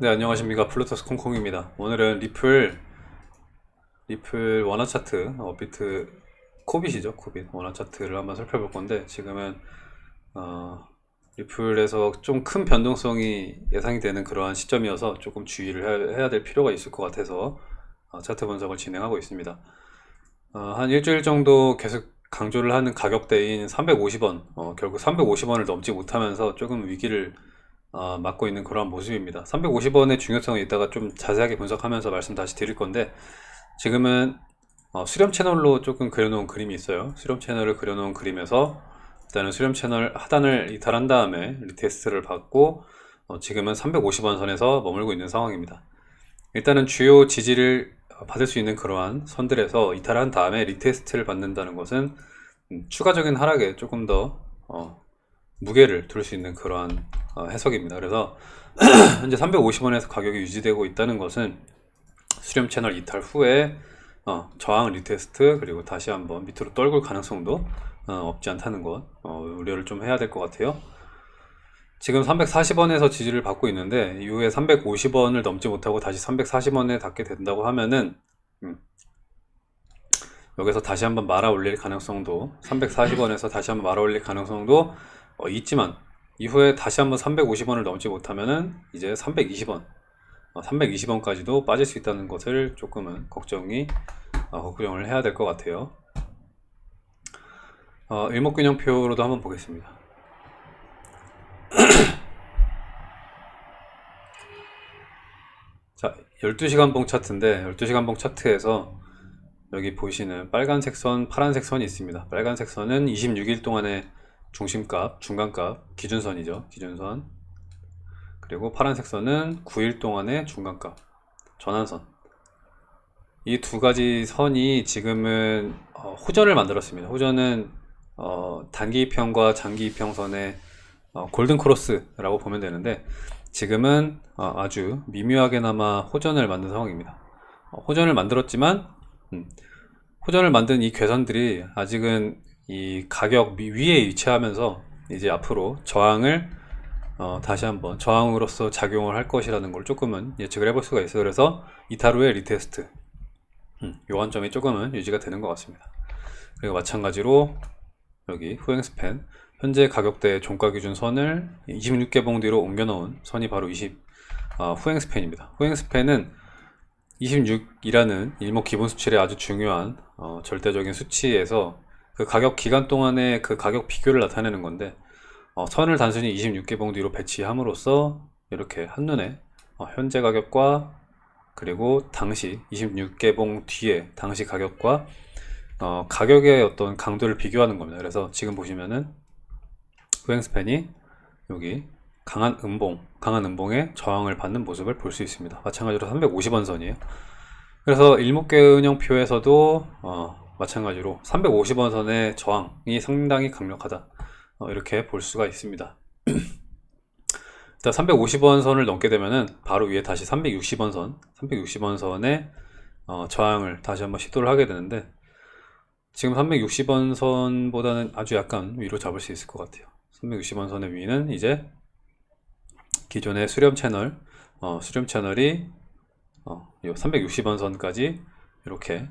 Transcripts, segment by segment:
네 안녕하십니까. 플루토스 콩콩입니다. 오늘은 리플 리플 원화 차트 업비트 코빗이죠 코빗. 원화 차트를 한번 살펴볼 건데 지금은 어, 리플에서 좀 큰 변동성이 예상이 되는 그러한 시점이어서 조금 주의를 해야 될 필요가 있을 것 같아서 어, 차트 분석을 진행하고 있습니다. 어, 한 일주일 정도 계속 강조를 하는 가격대인 350원 어, 결국 350원을 넘지 못하면서 조금 위기를 어, 맞고 있는 그런 모습입니다. 350원의 중요성을 이따가 좀 자세하게 분석하면서 말씀 다시 드릴 건데 지금은 어, 수렴 채널로 조금 그려놓은 그림이 있어요. 수렴 채널을 그려놓은 그림에서 일단은 수렴 채널 하단을 이탈한 다음에 retest를 받고 어, 지금은 350원 선에서 머물고 있는 상황입니다. 일단은 주요 지지를 받을 수 있는 그러한 선들에서 이탈한 다음에 retest를 받는다는 것은 음, 추가적인 하락에 조금 더 어, 무게를 둘 수 있는 그러한 어, 해석입니다. 그래서 현재 350원에서 가격이 유지되고 있다는 것은 수렴 채널 이탈 후에 어, 저항 retest 그리고 다시 한번 밑으로 떨굴 가능성도 어, 없지 않다는 것 어, 우려를 좀 해야 될 것 같아요. 지금 340원에서 지지를 받고 있는데 이후에 350원을 넘지 못하고 다시 340원에 닿게 된다고 하면은 음, 여기서 다시 한번 말아 올릴 가능성도 340원에서 다시 한번 말아 올릴 가능성도 어, 있지만 이후에 다시 한번 350원을 넘지 못하면은 이제 320원 어, 320원까지도 빠질 수 있다는 것을 조금은 걱정이 어, 걱정을 해야 될 것 같아요. 어, 일목균형표로도 한번 보겠습니다. 자 12시간 봉 차트인데 12시간 봉 차트에서 여기 보시는 빨간색 선 파란색 선이 있습니다. 빨간색 선은 26일 동안의 중심값, 중간값, 기준선이죠. 기준선. 그리고 파란색 선은 9일 동안의 중간값, 전환선. 이 두 가지 선이 지금은 어, 호전을 만들었습니다. 호전은 어, 단기 이평과 장기 이평선의 어, 골든 크로스라고 보면 되는데 지금은 어, 아주 미묘하게나마 호전을 만든 상황입니다. 어, 호전을 만들었지만 음, 호전을 만든 이 괘선들이 아직은 이 가격 위에 위치하면서 이제 앞으로 저항을 어, 다시 한번 저항으로서 작용을 할 것이라는 걸 조금은 예측을 해볼 수가 있어요. 그래서 이탈 후에 retest. 음, 요 관점이 조금은 유지가 되는 것 같습니다. 그리고 마찬가지로 여기 후행 span. 현재 가격대 종가 기준 선을 26개봉 뒤로 옮겨 놓은 선이 바로 20 어, 후행 스팬입니다. 후행 스팬은 26이라는 일목 기본 수치의 아주 중요한 어, 절대적인 수치에서 그 가격 기간 동안의 그 가격 비교를 나타내는 건데 어, 선을 단순히 26개봉 뒤로 배치함으로써 이렇게 한눈에 어, 현재 가격과 그리고 당시 26개봉 뒤에 당시 가격과 어, 가격의 어떤 강도를 비교하는 겁니다. 그래서 지금 보시면은 후행스팬이 여기 강한 음봉 강한 음봉에 저항을 받는 모습을 볼 수 있습니다. 마찬가지로 350원 선이에요. 그래서 일목계은형표에서도 어, 마찬가지로 350원 선의 저항이 상당히 강력하다. 어, 이렇게 볼 수가 있습니다. 일단 350원 선을 넘게 되면은 바로 위에 다시 360원 선 360원 선의 어, 저항을 다시 한번 시도를 하게 되는데 지금 360원 선보다는 아주 약간 위로 잡을 수 있을 것 같아요. 360원 선의 위는 이제 기존의 수렴 채널 어, 수렴 채널이 어, 360원 선까지 이렇게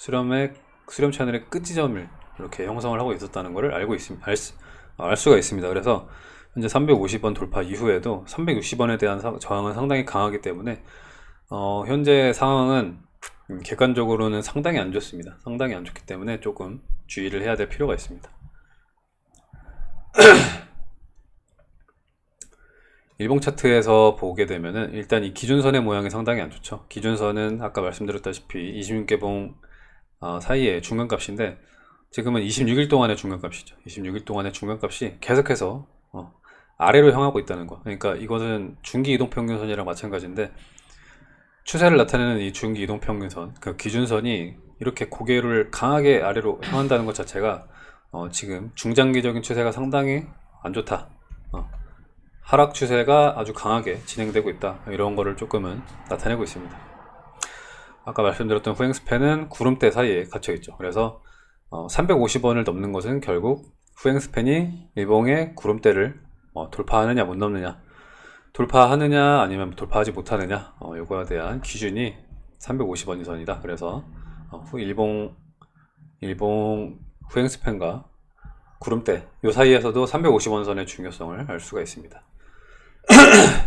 수렴의 수렴 채널의 끝 지점을 이렇게 형성을 하고 있었다는 것을 알고 있습니다. 알, 수, 알 수가 있습니다. 그래서 현재 350원 돌파 이후에도 360원에 대한 사, 저항은 상당히 강하기 때문에 어, 현재 상황은 객관적으로는 상당히 안 좋습니다. 상당히 안 좋기 때문에 조금 주의를 해야 될 필요가 있습니다. 일봉 차트에서 보게 되면은 일단 이 기준선의 모양이 상당히 안 좋죠. 기준선은 아까 말씀드렸다시피 26개봉 어, 사이의 중간값인데 지금은 26일 동안의 중간값이죠. 26일 동안의 중간값이 계속해서 어, 아래로 향하고 있다는 거. 그러니까 이것은 중기 이동평균선이랑 마찬가지인데 추세를 나타내는 이 중기 이동평균선 그 기준선이 이렇게 고개를 강하게 아래로 향한다는 것 자체가 어, 지금 중장기적인 추세가 상당히 안 좋다. 어, 하락 추세가 아주 강하게 진행되고 있다. 이런 거를 조금은 나타내고 있습니다 아까 말씀드렸던 후행 스팬은 구름대 사이에 갇혀 있죠. 그래서 어, 350원을 넘는 것은 결국 후행 스팬이 일봉의 구름대를 어, 돌파하느냐 못 넘느냐 돌파하느냐 아니면 돌파하지 못하느냐 어, 요거에 대한 기준이 350원 이 선이다. 그래서 어, 후 일봉 일봉 후행 스팬과 구름대 요 사이에서도 350원 선의 중요성을 알 수가 있습니다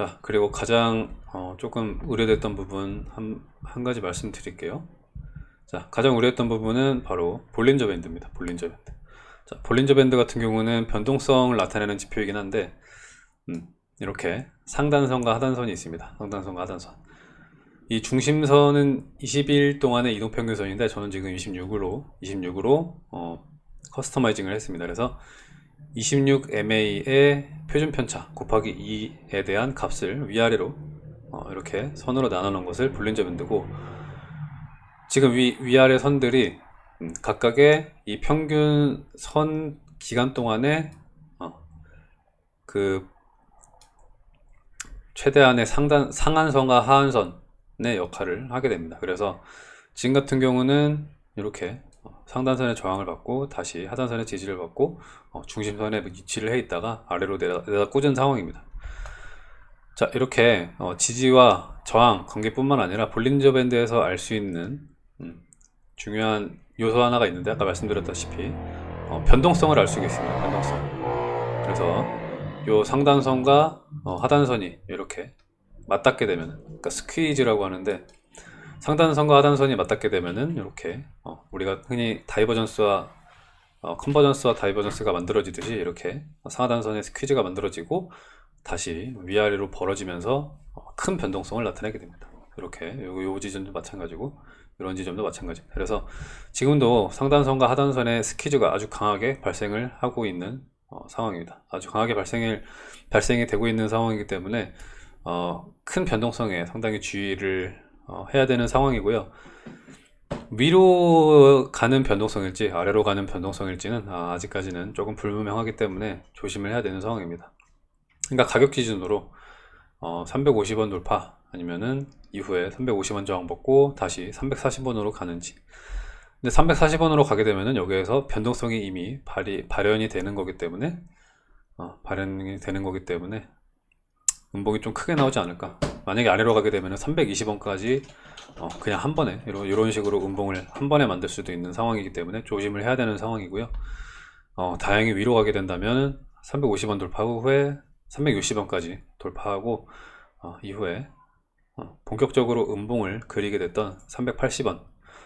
자 그리고 가장 어, 조금 우려됐던 부분 한, 한 가지 말씀드릴게요. 자 가장 우려했던 부분은 바로 볼린저 밴드입니다 볼린저 밴드. 자, 볼린저 밴드 같은 경우는 변동성을 나타내는 지표이긴 한데 음, 이렇게 상단선과 하단선이 있습니다. 상단선과 하단선. 이 중심선은 20일 동안의 이동평균선인데 저는 지금 26으로 26으로 어, 커스터마이징을 했습니다. 그래서 26MA의 표준 편차 곱하기 2에 대한 값을 위아래로 어, 이렇게 선으로 나눠 놓은 것을 볼린저 밴드고 지금 위, 위아래 선들이 음, 각각의 이 평균 선 기간 동안에 어, 그 최대한의 상단, 상한선과 하한선의 역할을 하게 됩니다. 그래서 지금 같은 경우는 이렇게 어, 상단선의 저항을 받고 다시 하단선의 지지를 받고 어, 중심선에 위치를 해 있다가 아래로 내려, 내려 꽂은 상황입니다. 자 이렇게 어, 지지와 저항 관계뿐만 아니라 볼린저 밴드에서 알 수 있는 음, 중요한 요소 하나가 있는데 아까 말씀드렸다시피 어, 변동성을 알 수가 있습니다. 변동성. 그래서 요 상단선과 어, 하단선이 이렇게 맞닿게 되면 그러니까 squeeze라고 하는데 상단선과 하단선이 맞닿게 되면은 이렇게 어, 우리가 흔히 divergence와 어, convergence와 divergence가 만들어지듯이 이렇게 상하단선의 squeeze가 만들어지고 다시 위아래로 벌어지면서 어, 큰 변동성을 나타내게 됩니다. 이렇게 요, 요 지점도 마찬가지고 이런 지점도 마찬가지입니다. 그래서 지금도 상단선과 하단선의 스퀴즈가 아주 강하게 발생을 하고 있는 어, 상황입니다. 아주 강하게 발생을, 발생이 되고 있는 상황이기 때문에 어, 큰 변동성에 상당히 주의를 어, 해야 되는 상황이고요. 위로 가는 변동성일지 아래로 가는 변동성일지는 아, 아직까지는 조금 불분명하기 때문에 조심을 해야 되는 상황입니다. 그러니까 가격 기준으로 어, 350원 돌파 아니면은 이후에 350원 저항 받고 다시 340원으로 가는지 근데 340원으로 가게 되면은 여기에서 변동성이 이미 발이, 발현이 되는 거기 때문에 어, 발현이 되는 거기 때문에 음봉이 좀 크게 나오지 않을까 만약에 아래로 가게 되면 320원까지 어, 그냥 한 번에 이런, 이런 식으로 음봉을 한 번에 만들 수도 있는 상황이기 때문에 조심을 해야 되는 상황이고요. 어, 다행히 위로 가게 된다면 350원 돌파 후에 360원까지 돌파하고 어, 이후에 어, 본격적으로 음봉을 그리게 됐던 380원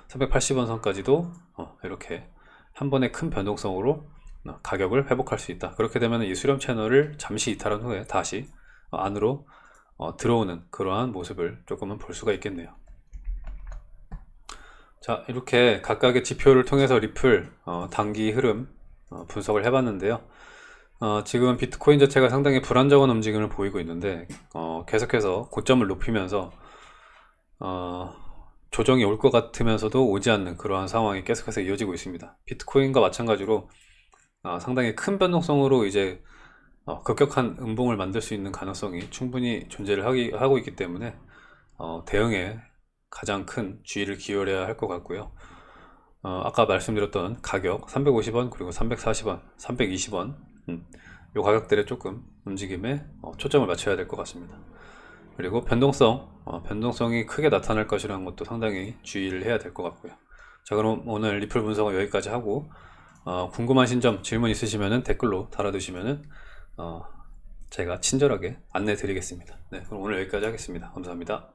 380원 선까지도 어, 이렇게 한 번에 큰 변동성으로 어, 가격을 회복할 수 있다. 그렇게 되면 이 수렴 채널을 잠시 이탈한 후에 다시 어, 안으로 어, 들어오는 그러한 모습을 조금은 볼 수가 있겠네요. 자 이렇게 각각의 지표를 통해서 리플 어, 단기 흐름 어, 분석을 해봤는데요. 어, 지금 비트코인 자체가 상당히 불안정한 움직임을 보이고 있는데 어, 계속해서 고점을 높이면서 어, 조정이 올 것 같으면서도 오지 않는 그러한 상황이 계속해서 이어지고 있습니다. 비트코인과 마찬가지로 어, 상당히 큰 변동성으로 이제 어, 급격한 음봉을 만들 수 있는 가능성이 충분히 존재를 하기, 하고 있기 때문에 어, 대응에 가장 큰 주의를 기울여야 할 것 같고요. 어, 아까 말씀드렸던 가격 350원 그리고 340원 320원 음, 이 가격들에 조금 움직임에 어, 초점을 맞춰야 될 것 같습니다. 그리고 변동성 어, 변동성이 크게 나타날 것이라는 것도 상당히 주의를 해야 될 것 같고요. 자 그럼 오늘 리플 분석은 여기까지 하고 어, 궁금하신 점 질문 있으시면 댓글로 달아두시면 어, 제가 친절하게 안내 드리겠습니다. 네, 그럼 오늘 여기까지 하겠습니다. 감사합니다